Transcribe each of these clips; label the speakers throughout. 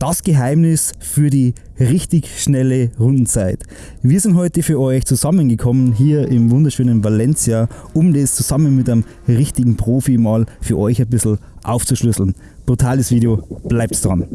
Speaker 1: Das Geheimnis für die richtig schnelle Rundenzeit. Wir sind heute für euch zusammengekommen hier im wunderschönen Valencia, um das zusammen mit einem richtigen Profi mal für euch ein bisschen aufzuschlüsseln. Brutales Video, bleibt dran.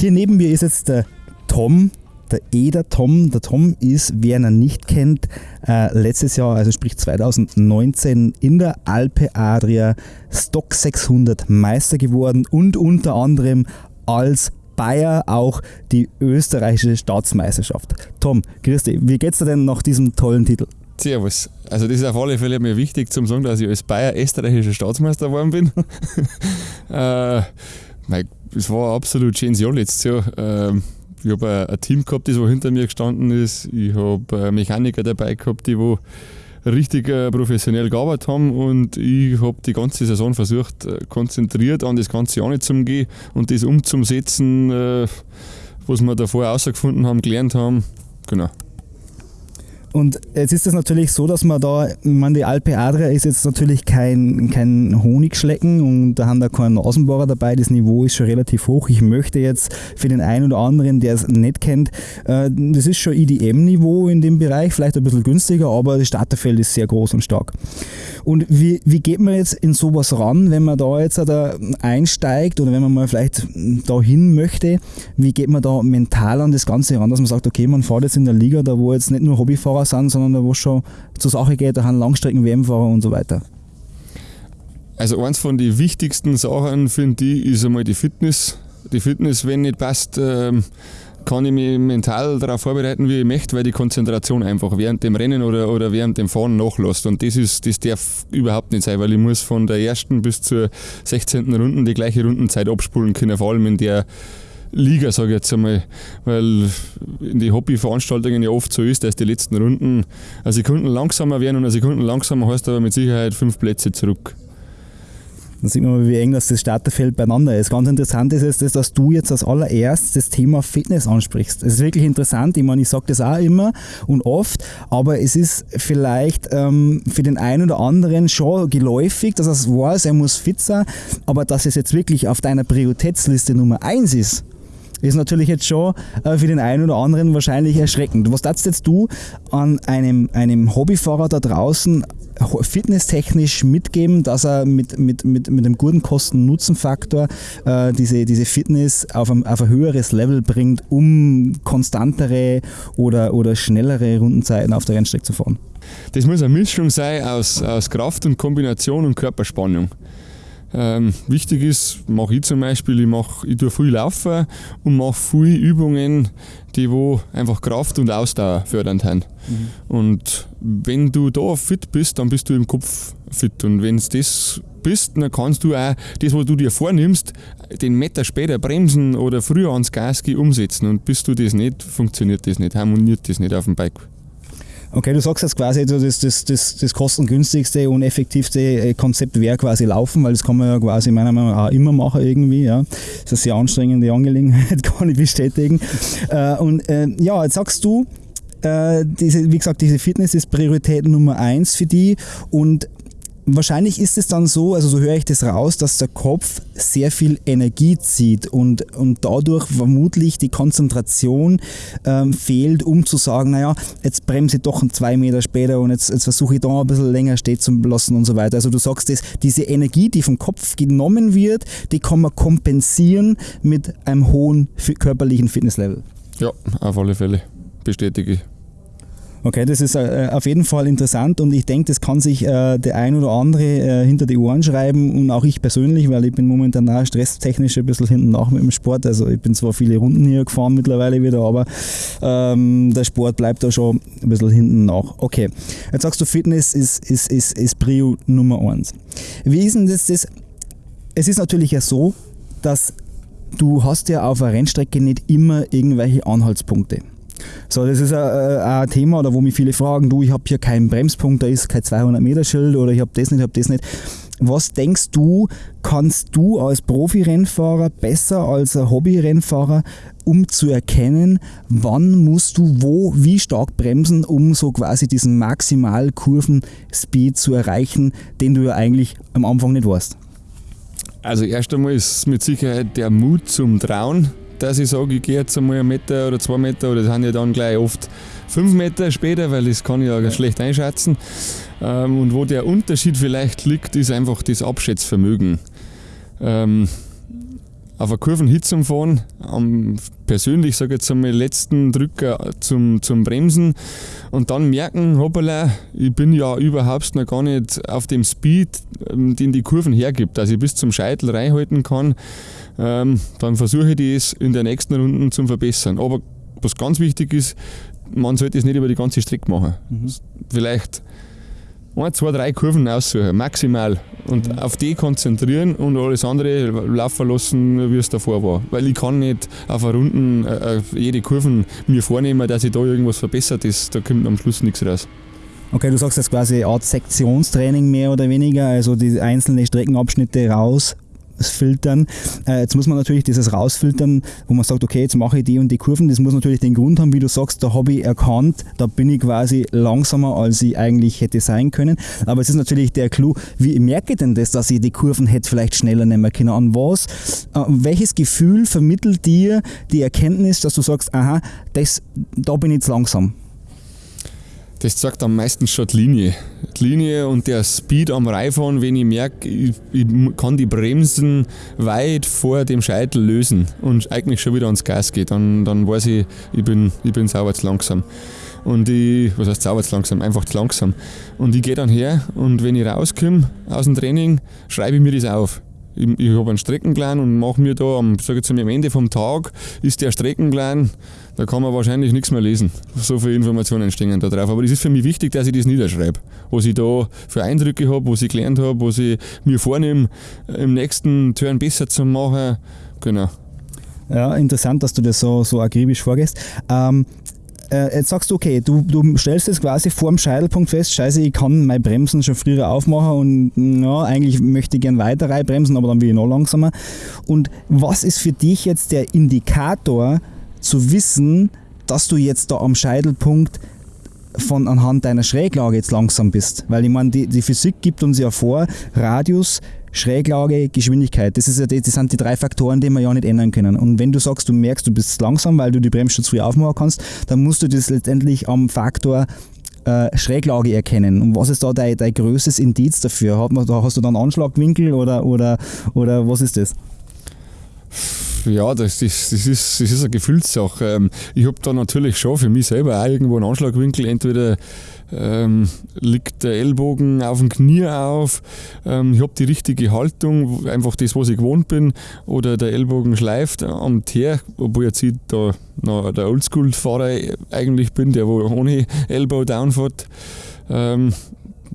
Speaker 1: Hier neben mir ist jetzt der Tom, der Eder Tom. Der Tom ist, wer ihn nicht kennt, äh, letztes Jahr, also sprich 2019, in der Alpe Adria Stock 600 Meister geworden und unter anderem als Bayer auch die österreichische Staatsmeisterschaft. Tom, grüß dich, wie geht's dir denn nach diesem tollen Titel?
Speaker 2: Servus. Also das ist auf alle Fälle mir wichtig zum sagen, dass ich als Bayer österreichischer Staatsmeister geworden bin. äh, mein es war absolut schönes Jahr letztes Jahr. Ähm, ich habe ein Team gehabt, das wo hinter mir gestanden ist. Ich habe Mechaniker dabei gehabt, die wo richtig äh, professionell gearbeitet haben und ich habe die ganze Saison versucht, äh, konzentriert an das ganze Jahr nicht zu gehen und das umzusetzen, äh, was wir davor herausgefunden haben, gelernt haben. Genau.
Speaker 1: Und jetzt ist es natürlich so, dass man da, ich meine, die Alpe Adria ist jetzt natürlich kein, kein Honigschlecken und da haben da keinen Nasenbohrer dabei. Das Niveau ist schon relativ hoch. Ich möchte jetzt für den einen oder anderen, der es nicht kennt, äh, das ist schon IDM-Niveau in dem Bereich, vielleicht ein bisschen günstiger, aber das Starterfeld ist sehr groß und stark. Und wie, wie geht man jetzt in sowas ran, wenn man da jetzt da einsteigt oder wenn man mal vielleicht dahin möchte? Wie geht man da mental an das Ganze ran, dass man sagt, okay, man fährt jetzt in der Liga, da wo jetzt nicht nur Hobbyfahrer Fahrer sind, sondern wo schon zur Sache geht, da haben Langstrecken-WM-Fahrer und so weiter.
Speaker 2: Also eins von den wichtigsten Sachen finde ich ist einmal die Fitness. Die Fitness, wenn nicht passt, kann ich mich mental darauf vorbereiten, wie ich möchte, weil die Konzentration einfach während dem Rennen oder, oder während dem Fahren nachlässt. Und das, ist, das darf überhaupt nicht sein, weil ich muss von der ersten bis zur 16. Runde die gleiche Rundenzeit abspulen können, vor allem in der Liga, sage ich jetzt einmal, weil in den Hobbyveranstaltungen ja oft so ist, dass die letzten Runden eine Sekunden langsamer werden und eine Sekunde langsamer heißt aber mit Sicherheit fünf Plätze zurück.
Speaker 1: Da sieht man mal, wie eng das, Starterfeld beieinander ist. Ganz interessant ist es, dass du jetzt als allererst das Thema Fitness ansprichst. Es ist wirklich interessant. Ich meine, ich sage das auch immer und oft, aber es ist vielleicht ähm, für den einen oder anderen schon geläufig, dass er es weiß, er muss fit sein, aber dass es jetzt wirklich auf deiner Prioritätsliste Nummer eins ist, ist natürlich jetzt schon äh, für den einen oder anderen wahrscheinlich erschreckend. Was darfst jetzt du an einem, einem Hobbyfahrer da draußen fitnesstechnisch mitgeben, dass er mit, mit, mit, mit einem guten Kosten-Nutzen-Faktor äh, diese, diese Fitness auf ein, auf ein höheres Level bringt, um konstantere oder, oder schnellere Rundenzeiten auf der Rennstrecke zu fahren?
Speaker 2: Das muss eine Mischung sein aus, aus Kraft und Kombination und Körperspannung. Ähm, wichtig ist, mache ich zum Beispiel, ich, mach, ich tue viel Laufen und mache viele Übungen, die wo einfach Kraft und Ausdauer fördern haben. Mhm. Und wenn du da fit bist, dann bist du im Kopf fit. Und wenn es das bist, dann kannst du auch das, was du dir vornimmst, den Meter später bremsen oder früher ans Gas gehen, umsetzen. Und bist du das nicht, funktioniert das nicht, harmoniert das nicht auf dem Bike.
Speaker 1: Okay, du sagst jetzt quasi, das, das, das, das kostengünstigste und effektivste äh, Konzept wäre quasi Laufen, weil das kann man ja quasi meiner Meinung nach auch immer machen irgendwie. Ja. Das ist eine sehr anstrengende Angelegenheit, kann ich bestätigen. Äh, und äh, ja, jetzt sagst du, diese, wie gesagt, diese Fitness ist Priorität Nummer eins für die und Wahrscheinlich ist es dann so, also so höre ich das raus, dass der Kopf sehr viel Energie zieht und, und dadurch vermutlich die Konzentration ähm, fehlt, um zu sagen, naja, jetzt bremse ich doch zwei Meter später und jetzt, jetzt versuche ich da ein bisschen länger stehen zu lassen und so weiter. Also du sagst, das, diese Energie, die vom Kopf genommen wird, die kann man kompensieren mit einem hohen körperlichen Fitnesslevel.
Speaker 2: Ja, auf alle Fälle. Bestätige ich.
Speaker 1: Okay, das ist äh, auf jeden Fall interessant und ich denke, das kann sich äh, der ein oder andere äh, hinter die Ohren schreiben und auch ich persönlich, weil ich bin momentan auch stresstechnisch ein bisschen hinten nach mit dem Sport. Also ich bin zwar viele Runden hier gefahren mittlerweile wieder, aber ähm, der Sport bleibt da schon ein bisschen hinten nach. Okay, jetzt sagst du, Fitness ist, ist, ist, ist Prio Nummer eins. Wie ist denn das, das? Es ist natürlich ja so, dass du hast ja auf einer Rennstrecke nicht immer irgendwelche Anhaltspunkte. So, das ist ein, ein Thema, oder wo mich viele fragen, du, ich habe hier keinen Bremspunkt, da ist kein 200 Meter Schild oder ich habe das nicht, ich habe das nicht. Was denkst du, kannst du als Profi-Rennfahrer besser als ein Hobby-Rennfahrer, um zu erkennen, wann musst du wo, wie stark bremsen, um so quasi diesen Maximal-Kurven-Speed zu erreichen, den du ja eigentlich am Anfang nicht warst?
Speaker 2: Also erst einmal ist mit Sicherheit der Mut zum Trauen, dass ich sage, ich gehe jetzt einmal einen Meter oder zwei Meter oder das sind ja dann gleich oft fünf Meter später, weil das kann ich ja schlecht einschätzen. Ähm, und wo der Unterschied vielleicht liegt, ist einfach das Abschätzvermögen. Ähm, auf einer Kurvenhitzung fahren, am persönlich sage ich jetzt einmal letzten Drücker zum, zum Bremsen und dann merken, hoppala, ich bin ja überhaupt noch gar nicht auf dem Speed, ähm, den die Kurven hergibt, dass ich bis zum Scheitel reinhalten kann, ähm, dann versuche ich das in der nächsten Runde zu verbessern. Aber was ganz wichtig ist, man sollte es nicht über die ganze Strecke machen. Mhm. Vielleicht ein, zwei, drei Kurven aussuchen, maximal. Und mhm. auf die konzentrieren und alles andere laufen lassen, wie es davor war. Weil ich kann nicht auf einer Runde äh, jede Kurven mir vornehmen, dass ich da irgendwas verbessert ist. Da kommt am Schluss nichts raus.
Speaker 1: Okay, du sagst jetzt quasi eine Art Sektionstraining mehr oder weniger, also die einzelnen Streckenabschnitte raus filtern. Äh, jetzt muss man natürlich dieses rausfiltern, wo man sagt, okay, jetzt mache ich die und die Kurven. Das muss natürlich den Grund haben, wie du sagst, da habe ich erkannt, da bin ich quasi langsamer, als ich eigentlich hätte sein können. Aber es ist natürlich der Clou, wie merke ich denn das, dass ich die Kurven hätte vielleicht schneller nehmen können? An was, äh, welches Gefühl vermittelt dir die Erkenntnis, dass du sagst, aha, das, da bin ich jetzt langsam?
Speaker 2: Das zeigt am meisten schon die Linie. Die Linie und der Speed am Reifahren, wenn ich merke, ich, ich, kann die Bremsen weit vor dem Scheitel lösen und eigentlich schon wieder ans Gas geht, dann, dann weiß ich, ich bin, ich bin sauber zu langsam. Und ich, was heißt sauber zu langsam? Einfach zu langsam. Und ich gehe dann her und wenn ich rauskomme aus dem Training, schreibe ich mir das auf ich, ich habe einen Streckenplan und mache mir da am, sag jetzt am Ende vom Tag ist der Streckenplan, da kann man wahrscheinlich nichts mehr lesen. So viele Informationen stehen da drauf. Aber es ist für mich wichtig, dass ich das niederschreibe. Was ich da für Eindrücke habe, was ich gelernt habe, was ich mir vornehme, im nächsten Turn besser zu machen. Genau.
Speaker 1: Ja, interessant, dass du das so, so akribisch vorgehst. Ähm, äh, jetzt sagst du, okay, du, du stellst jetzt quasi vor dem Scheitelpunkt fest, scheiße, ich kann meine Bremsen schon früher aufmachen und ja, eigentlich möchte ich gerne weiter bremsen, aber dann will ich noch langsamer. Und was ist für dich jetzt der Indikator zu wissen, dass du jetzt da am Scheitelpunkt von anhand deiner Schräglage jetzt langsam bist? Weil ich meine, die, die Physik gibt uns ja vor, Radius Schräglage, Geschwindigkeit. Das, ist ja, das sind die drei Faktoren, die wir ja nicht ändern können. Und wenn du sagst, du merkst, du bist langsam, weil du die Bremsschutz früh aufmachen kannst, dann musst du das letztendlich am Faktor äh, Schräglage erkennen. Und was ist da dein, dein größtes Indiz dafür? Hat man, hast du dann Anschlagwinkel oder, oder, oder was ist das?
Speaker 2: Ja, das ist, das ist, das ist eine Gefühlssache. Ähm, ich habe da natürlich schon für mich selber auch irgendwo einen Anschlagwinkel, entweder ähm, liegt der Ellbogen auf dem Knie auf, ähm, ich habe die richtige Haltung, einfach das, was ich gewohnt bin, oder der Ellbogen schleift am Teer, obwohl ich jetzt da noch der Oldschool-Fahrer eigentlich bin, der wo ohne Elbow down fährt. Ähm,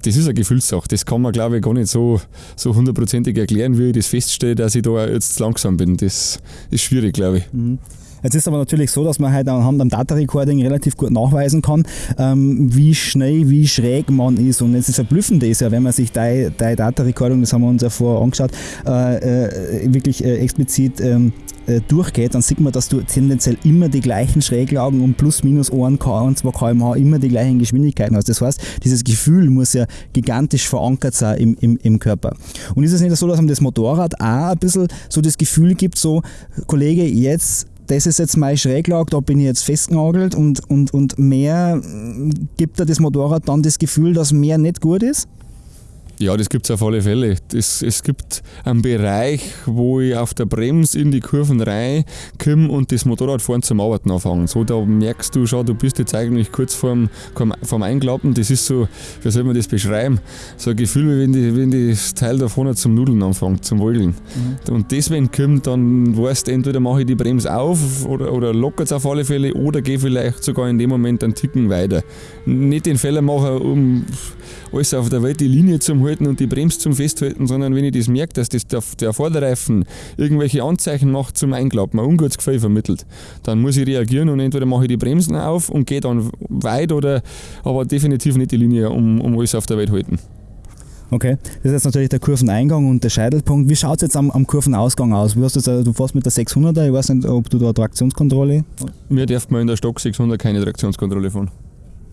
Speaker 2: das ist eine Gefühlssache. Das kann man, glaube ich, gar nicht so, so hundertprozentig erklären, wie ich das feststelle, dass ich da jetzt langsam bin. Das ist schwierig, glaube ich. Mhm.
Speaker 1: Jetzt ist aber natürlich so, dass man halt anhand am Data Recording relativ gut nachweisen kann, ähm, wie schnell, wie schräg man ist. Und jetzt ist verblüffend ist ja, wenn man sich deine Data Recording, das haben wir uns ja vorher angeschaut, äh, äh, wirklich äh, explizit ähm, äh, durchgeht, dann sieht man, dass du tendenziell immer die gleichen Schräglagen um plus minus 1 und 2 km/h immer die gleichen Geschwindigkeiten hast. Das heißt, dieses Gefühl muss ja gigantisch verankert sein im, im, im Körper. Und ist es nicht so, dass man das Motorrad auch ein bisschen so das Gefühl gibt, so, Kollege, jetzt das ist jetzt meine Schräglage, da bin ich jetzt festgenagelt und, und, und mehr gibt dir das Motorrad dann das Gefühl, dass mehr nicht gut ist?
Speaker 2: Ja, das gibt es auf alle Fälle. Das, es gibt einen Bereich, wo ich auf der Bremse in die Kurven reinkomme und das Motorradfahren zum Arbeiten anfange. So, da merkst du schon, du bist jetzt eigentlich kurz vorm, vorm Einklappen. Das ist so, wie soll man das beschreiben? So ein Gefühl, wie wenn, die, wenn das Teil da vorne zum Nudeln anfängt, zum Wolgeln. Mhm. Und das, wenn kommt, dann weißt du, entweder mache ich die Bremse auf oder, oder lockert es auf alle Fälle oder gehe vielleicht sogar in dem Moment einen Ticken weiter. Nicht den Fehler machen, um alles auf der Welt die Linie zu halten und die Bremse zum Festhalten, sondern wenn ich das merke, dass das der, der Vorderreifen irgendwelche Anzeichen macht zum Einklappen, ein ungutes Gefühl vermittelt, dann muss ich reagieren und entweder mache ich die Bremsen auf und gehe dann weit oder aber definitiv nicht die Linie um, um alles auf der Welt halten.
Speaker 1: Okay, das ist jetzt natürlich der Kurveneingang und der Scheitelpunkt. Wie schaut es jetzt am, am, Kurvenausgang aus? Wie hast du, jetzt, du fährst mit der 600er, ich weiß nicht, ob du da Traktionskontrolle...
Speaker 2: Mir darf man in der Stock 600 keine Traktionskontrolle fahren.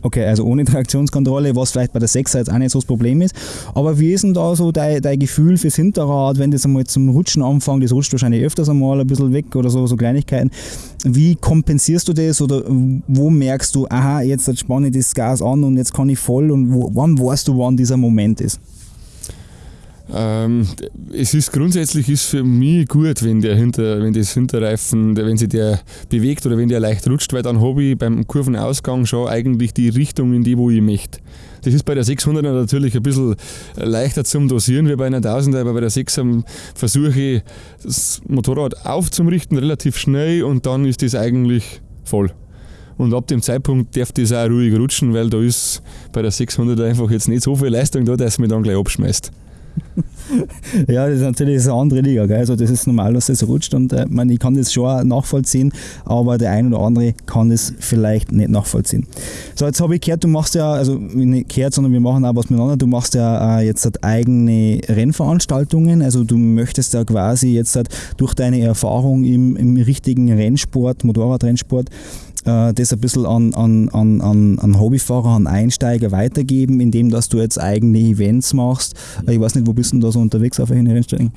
Speaker 1: Okay, also ohne Traktionskontrolle, was vielleicht bei der 6er jetzt auch nicht so das Problem ist. Aber wie ist denn da so dein, dein Gefühl fürs Hinterrad, wenn das einmal zum Rutschen anfängt? Das rutscht wahrscheinlich öfters einmal ein bisschen weg oder so, so Kleinigkeiten. Wie kompensierst du das oder wo merkst du, aha, jetzt spanne ich das Gas an und jetzt kann ich voll und wo, wann weißt du, wann dieser Moment ist?
Speaker 2: Ähm, es ist grundsätzlich ist für mich gut, wenn der Hinter, wenn das Hinterreifen, wenn sich der bewegt oder wenn der leicht rutscht, weil dann habe ich beim Kurvenausgang schon eigentlich die Richtung in die, wo ich möchte. Das ist bei der 600er natürlich ein bisschen leichter zum Dosieren wie bei einer 1000er, aber bei der 6er versuche ich das Motorrad aufzurichten, relativ schnell und dann ist das eigentlich voll. Und ab dem Zeitpunkt darf das auch ruhig rutschen, weil da ist bei der 600er einfach jetzt nicht so viel Leistung da, dass es mich dann gleich abschmeißt
Speaker 1: ja, das ist natürlich eine andere Liga. Gell? Also das ist normal, dass das rutscht und äh, man, ich kann das schon nachvollziehen, aber der eine oder andere kann das vielleicht nicht nachvollziehen. So, jetzt habe ich gehört, du machst ja, also nicht gehört, sondern wir machen auch was miteinander, du machst ja äh, jetzt halt eigene Rennveranstaltungen, also du möchtest ja quasi jetzt halt durch deine Erfahrung im, im richtigen Rennsport, Motorradrennsport, äh, das ein bisschen an, an, an, an Hobbyfahrer, an Einsteiger weitergeben, indem dass du jetzt eigene Events machst. Äh, ich weiß nicht, wo bist du da so unterwegs auf welchen Rennstrecken?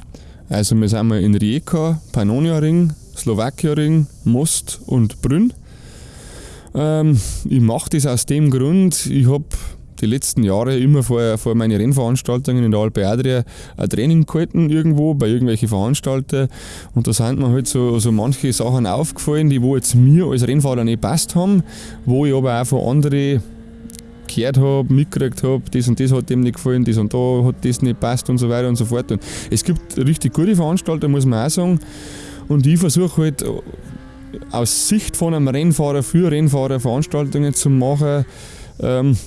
Speaker 2: Also wir sind mal in Rijeka, Pannonia Ring, Slowakia Ring, Most und Brünn. Ähm, ich mache das aus dem Grund, ich habe die letzten Jahre immer vor, vor meine Rennveranstaltungen in der Alpe Adria ein Training gehalten irgendwo bei irgendwelchen Veranstaltern und da sind mir halt so, so manche Sachen aufgefallen, die wo jetzt mir als Rennfahrer nicht passt haben, wo ich aber auch von anderen gehört habe, mitgekriegt habe, das und das hat dem nicht gefallen, das und da hat das nicht passt und so weiter und so fort. Und es gibt richtig gute Veranstalter, muss man auch sagen. Und ich versuche halt aus Sicht von einem Rennfahrer für Rennfahrer Veranstaltungen zu machen, ähm,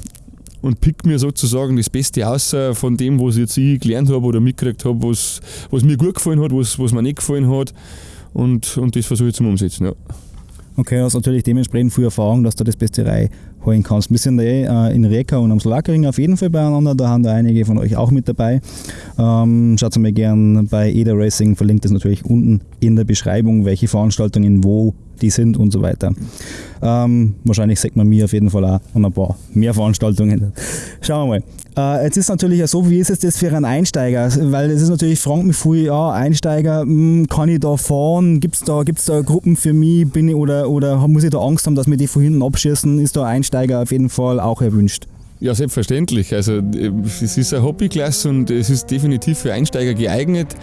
Speaker 2: und pick mir sozusagen das Beste aus von dem, was jetzt ich gelernt habe oder mitgekriegt habe, was, was mir gut gefallen hat, was, was mir nicht gefallen hat. Und, und das versuche ich zum Umsetzen. Ja.
Speaker 1: Okay, hast natürlich dementsprechend viel Erfahrung, dass du das Beste reinholen kannst. Wir sind eh äh, in Reka und am Slakering auf jeden Fall beieinander, da haben da einige von euch auch mit dabei. Ähm, schaut mal gern bei EDA Racing, verlinkt es natürlich unten in der Beschreibung, welche Veranstaltungen wo die sind und so weiter. Ähm, wahrscheinlich sagt man mir auf jeden Fall auch an ein paar mehr Veranstaltungen. Schauen wir mal. Äh, jetzt ist natürlich so, wie ist es das für einen Einsteiger? Weil es ist natürlich, fragt mich viel, ja, Einsteiger, mh, hm, kann ich da fahren? Gibt es da, gibt's da Gruppen für mich? Bin ich, oder, oder muss ich da Angst haben, dass mir die von hinten abschießen? Ist da Einsteiger auf jeden Fall auch erwünscht?
Speaker 2: Ja, selbstverständlich. Also es ist eine Hobbyklasse und es ist definitiv für Einsteiger geeignet.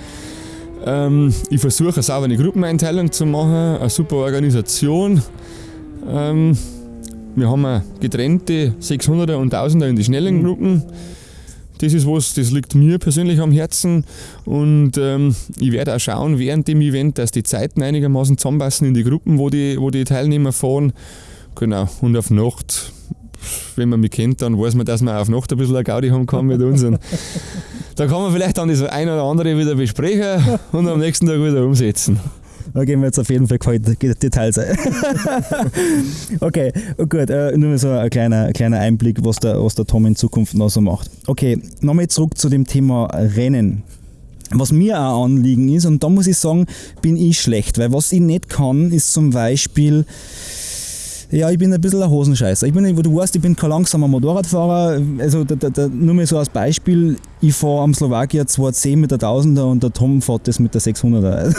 Speaker 2: Ähm, ich versuche eine saubere Gruppeneinteilung zu machen, eine super Organisation. Ähm, wir haben getrennte 600er und 1000er in die schnellen Gruppen. Das ist was, das liegt mir persönlich am Herzen und ähm, ich werde auch schauen während dem Event, dass die Zeiten einigermaßen zusammenpassen in die Gruppen, wo die, wo die Teilnehmer fahren. Genau, und auf Nacht wenn man mich kennt, dann weiß man, dass man auf Nacht ein bisschen eine Gaudi haben kann mit uns. Da kann man vielleicht dann das eine oder andere wieder besprechen und am nächsten Tag wieder umsetzen.
Speaker 1: Da gehen wir jetzt auf jeden Fall Details ein. okay, gut, äh, nur so ein kleiner, kleiner Einblick, was der, was der Tom in Zukunft noch so macht. Okay, nochmal zurück zu dem Thema Rennen. Was mir auch Anliegen ist, und da muss ich sagen, bin ich schlecht, weil was ich nicht kann, ist zum Beispiel ja, ich bin ein bisschen ein Hosenscheißer. Ich bin, du weißt, ich bin kein langsamer Motorradfahrer. Also da, da, da, nur mal so als Beispiel, ich fahre am Slowakia 210 mit der 1000er und der Tom fährt das mit der 600er.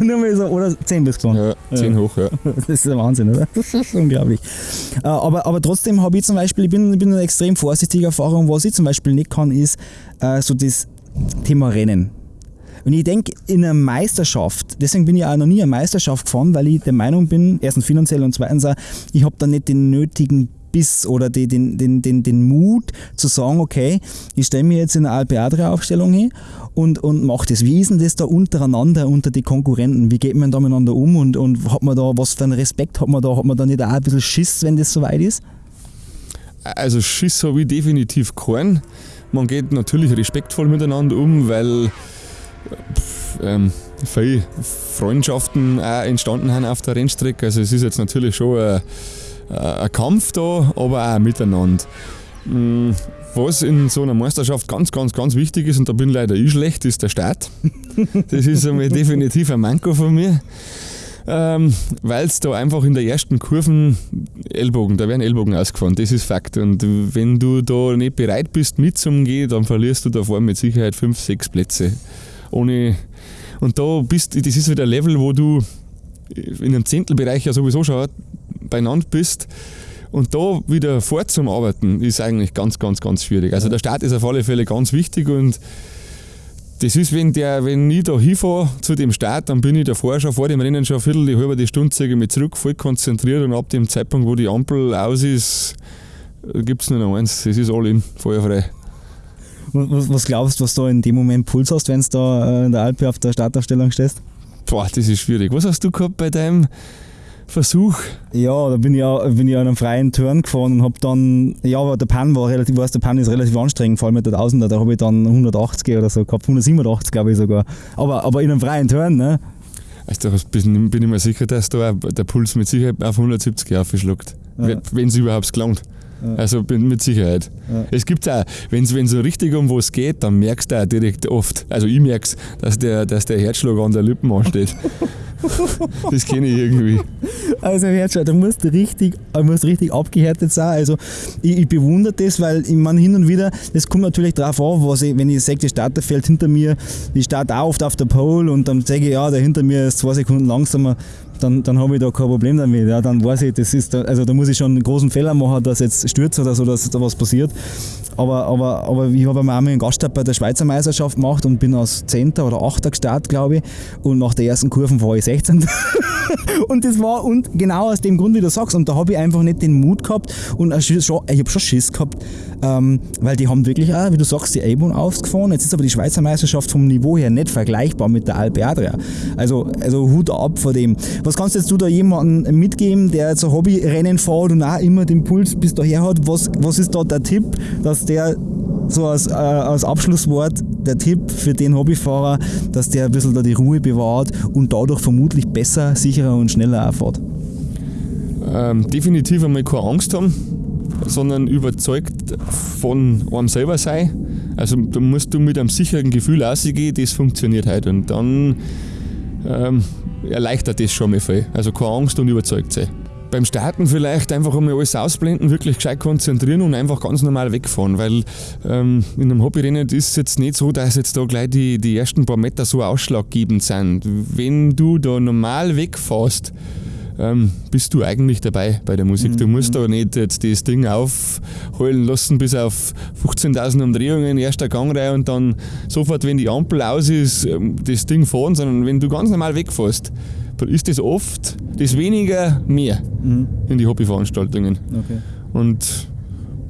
Speaker 1: nur mal so, oder 10 bis 20.
Speaker 2: Ja, 10 ja. hoch, ja.
Speaker 1: Das ist ein Wahnsinn, oder? Das ist unglaublich. Äh, aber, aber trotzdem habe ich zum Beispiel, ich bin, ich bin eine extrem vorsichtige Erfahrung. Was ich zum Beispiel nicht kann, ist äh, so das Thema Rennen. Und ich denke, in einer Meisterschaft, deswegen bin ich auch noch nie eine Meisterschaft gefahren, weil ich der Meinung bin, erstens finanziell und zweitens auch, ich habe da nicht den nötigen Biss oder die, den, den, den, den Mut zu sagen, okay, ich stelle mir jetzt in eine Alpe Adria Aufstellung hin und, und mache das. Wie ist denn das da untereinander, unter die Konkurrenten? Wie geht man da miteinander um und, und hat man da, was für einen Respekt hat man da? Hat man da nicht auch ein bisschen Schiss, wenn das soweit ist?
Speaker 2: also Schiss habe ich definitiv keinen. Man geht natürlich respektvoll miteinander um, weil ähm, viele Freundschaften auch entstanden haben auf der Rennstrecke. Also es ist jetzt natürlich schon ein, ein Kampf da, aber auch miteinander. Mm, was in so einer Meisterschaft ganz, ganz, ganz wichtig ist, und da bin leider ich schlecht, ist der Start. Das ist einmal definitiv ein Manko von mir. Ähm, Weil es da einfach in der ersten Kurven Ellbogen, da werden Ellbogen ausgefahren, das ist Fakt. Und wenn du da nicht bereit bist mitzugehen, dann verlierst du da vorne mit Sicherheit 5, 6 Plätze. Ohne und da bist das ist wieder ein Level, wo du in einem Zehntelbereich ja sowieso schon beieinander bist. Und da wieder fortzuarbeiten, ist eigentlich ganz, ganz, ganz schwierig. Also der Start ist auf alle Fälle ganz wichtig und das ist, wenn, der, wenn ich da hinfahre zu dem Start, dann bin ich davor schon vor dem Rennen schon eine Viertel, die halbe Stunde zeige mich zurück, voll konzentriert und ab dem Zeitpunkt, wo die Ampel aus ist, gibt es nur noch eins, das ist all in, feuerfrei.
Speaker 1: Was, glaubst du, was du in dem Moment Puls hast, wenn du da äh, in der Alpe auf der Startaufstellung stehst?
Speaker 2: Boah, das ist schwierig. Was hast du gehabt bei deinem Versuch?
Speaker 1: Ja, da bin ich, bin ich an einem freien Turn gefahren und habe dann, ja, aber der Pan war relativ, weißt, der Pan ist relativ anstrengend, vor allem mit der 1000er, da habe ich dann 180 oder so gehabt, 187 glaube ich sogar. Aber, aber in einem freien Turn, ne?
Speaker 2: Also da bin, bin ich mir sicher, dass da der Puls mit Sicherheit auf 170 aufschlägt, ja. wenn es überhaupt gelangt. Also mit Sicherheit. Ja. Es gibt auch, wenn es so richtig um was geht, dann merkst du auch direkt oft, also ich merke es, dass der, dass der Herzschlag an der Lippen ansteht. das kenne ich irgendwie.
Speaker 1: Also Herzschlag, da musst du richtig, musst richtig abgehärtet sein. Also ich, ich bewundere das, weil ich meine hin und wieder, das kommt natürlich darauf an, was ich, wenn ich sehe, die Starter fällt hinter mir, ich starte auch oft auf der Pole und dann sage ich, ja, der hinter mir ist zwei Sekunden langsamer dann, dann habe ich da kein Problem damit. Ja, dann weiß ich, das ist, also da muss ich schon einen großen Fehler machen, dass jetzt stürzt oder so, dass da was passiert. Aber, aber, aber ich habe einmal einen Gaststart bei der Schweizer Meisterschaft gemacht und bin als 10. oder 8. gestartet, glaube ich. Und nach der ersten Kurven war ich 16. und das war und genau aus dem Grund, wie du sagst. Und da habe ich einfach nicht den Mut gehabt und ich habe schon Schiss gehabt, ähm, weil die haben wirklich auch, wie du sagst, die A-Bahn aufgefahren. Jetzt ist aber die Schweizer Meisterschaft vom Niveau her nicht vergleichbar mit der Alpe Adria. Also, also Hut ab vor dem. Was kannst jetzt du da jemandem mitgeben, der jetzt ein Hobbyrennen fährt und auch immer den Puls bis daher hat? Was, was ist da der Tipp, dass der so als, äh, als Abschlusswort der Tipp für den Hobbyfahrer, dass der ein bisschen da die Ruhe bewahrt und dadurch vermutlich besser, sicherer und schneller fährt?
Speaker 2: Ähm, definitiv einmal keine Angst haben, sondern überzeugt von einem selber sein. Also da musst du mit einem sicheren Gefühl rausgehen, das funktioniert halt. Und dann ähm, erleichtert das schon mal viel. Also keine Angst und überzeugt sein. Beim Starten vielleicht einfach einmal alles ausblenden, wirklich gescheit konzentrieren und einfach ganz normal wegfahren, weil ähm, in einem Hobbyrennen ist es jetzt nicht so, dass jetzt da gleich die, die ersten paar Meter so ausschlaggebend sind. Wenn du da normal wegfährst, ähm, bist du eigentlich dabei bei der Musik. Mhm. Du musst da nicht jetzt das Ding aufholen lassen bis auf 15.000 Umdrehungen, erster Gangreihe und dann sofort, wenn die Ampel aus ist, ähm, das Ding fahren, sondern wenn du ganz normal wegfährst, dann ist das oft das weniger mehr mhm. in die Hobbyveranstaltungen. Okay. Und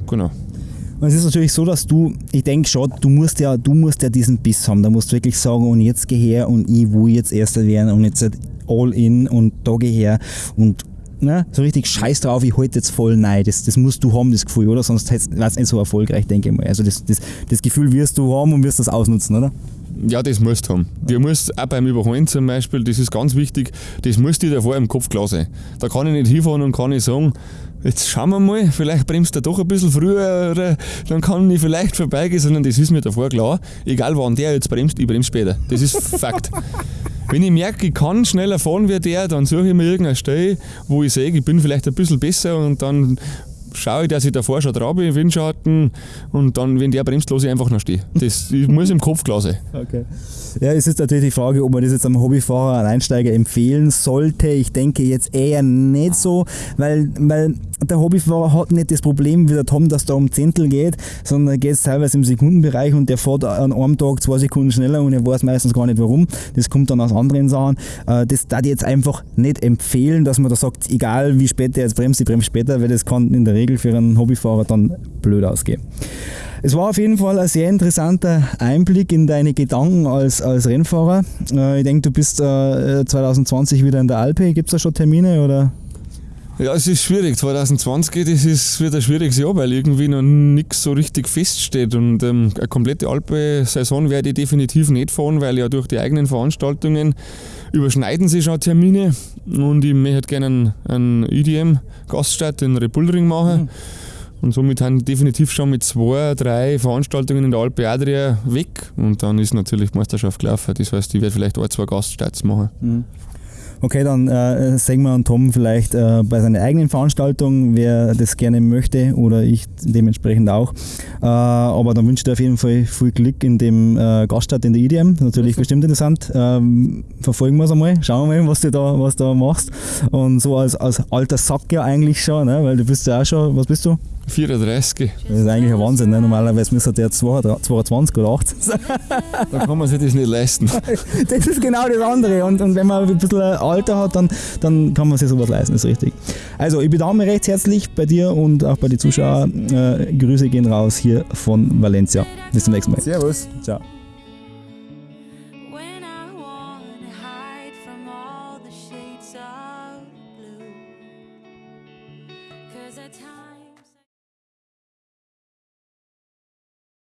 Speaker 2: genau.
Speaker 1: Und es ist natürlich so, dass du, ich denke schon, du musst ja, du musst ja diesen Biss haben. Da musst du wirklich sagen, und jetzt geh her und ich will jetzt Erster werden und jetzt all in und da geh her und ne, so richtig scheiß drauf, ich halte jetzt voll nein. Das, das musst du haben, das Gefühl, oder? Sonst wäre es nicht so erfolgreich, denke ich mal. Also das, das, das Gefühl wirst du haben und wirst das ausnutzen, oder?
Speaker 2: Ja, das musst du haben. Du musst auch beim Überholen zum Beispiel, das ist ganz wichtig, das muss dir davor im Kopf klar sein. Da kann ich nicht hinfahren und kann ich sagen, jetzt schauen wir mal, vielleicht bremst er doch ein bisschen früher oder dann kann ich vielleicht vorbeigehen, sondern das ist mir davor klar. Egal wann der jetzt bremst, ich bremse später. Das ist Fakt. Wenn ich merke, ich kann schneller fahren wie der, dann suche ich mir irgendeine Stelle, wo ich sehe, ich bin vielleicht ein bisschen besser und dann schaue ich, dass ich davor schon dran bin, Windschatten und dann, wenn der bremst, lasse ich einfach noch stehen. Das muss im Kopf klar sein.
Speaker 1: Okay. Ja, es ist natürlich die Frage, ob man das jetzt einem Hobbyfahrer, einem Einsteiger empfehlen sollte. Ich denke jetzt eher nicht so, weil, weil der Hobbyfahrer hat nicht das Problem wie der Tom, dass da um Zehntel geht, sondern geht es teilweise im Sekundenbereich und der fährt an einem Tag zwei Sekunden schneller und er weiß meistens gar nicht warum. Das kommt dann aus anderen Sachen. Äh, das darf ich jetzt einfach nicht empfehlen, dass man da sagt, egal wie spät der jetzt bremst, ich bremse später, weil das kann in der Regel für einen Hobbyfahrer dann blöd ausgehen. Es war auf jeden Fall ein sehr interessanter Einblick in deine Gedanken als, als Rennfahrer. Äh, ich denke, du bist 2020 äh, wieder in der Alpe. Gibt es da schon Termine oder?
Speaker 2: Ja, es ist schwierig. 2020 das ist, wird ein schwieriges Jahr, weil irgendwie noch nichts so richtig feststeht. Und ähm, eine komplette Alpe-Saison werde ich definitiv nicht fahren, weil ja durch die eigenen Veranstaltungen überschneiden sich schon Termine. Und ich möchte gerne einen, einen IDM-Gaststadt in Repulring machen. Mhm. Und somit haben definitiv schon mit zwei, drei Veranstaltungen in der Alpe Adria weg. Und dann ist natürlich die Meisterschaft gelaufen. Das heißt, ich werde vielleicht ein, zwei Gaststarts machen. Mhm.
Speaker 1: Okay, dann äh, sagen wir an Tom vielleicht äh, bei seiner eigenen Veranstaltung, wer das gerne möchte oder ich dementsprechend auch. Äh, aber dann wünsche ich dir auf jeden Fall viel Glück in dem äh, Gaststadt in der IDM. Natürlich bestimmt interessant. Ähm, verfolgen wir es einmal, schauen wir mal, was du da, was du da machst. Und so als, als alter Sack ja eigentlich schon, ne? weil du bist ja auch schon, was bist du?
Speaker 2: 34.
Speaker 1: Das ist eigentlich ein Wahnsinn. Ne? Normalerweise müsste der 22 oder 18
Speaker 2: sein. Da kann man sich das nicht leisten.
Speaker 1: Das ist genau das andere. Und, und wenn man ein bisschen Alter hat, dann, dann kann man sich sowas leisten, das ist richtig. Also, ich bedanke mich recht herzlich bei dir und auch bei den Zuschauern. Äh, Grüße gehen raus hier von Valencia. Bis zum nächsten Mal.
Speaker 2: Servus.
Speaker 1: Ciao.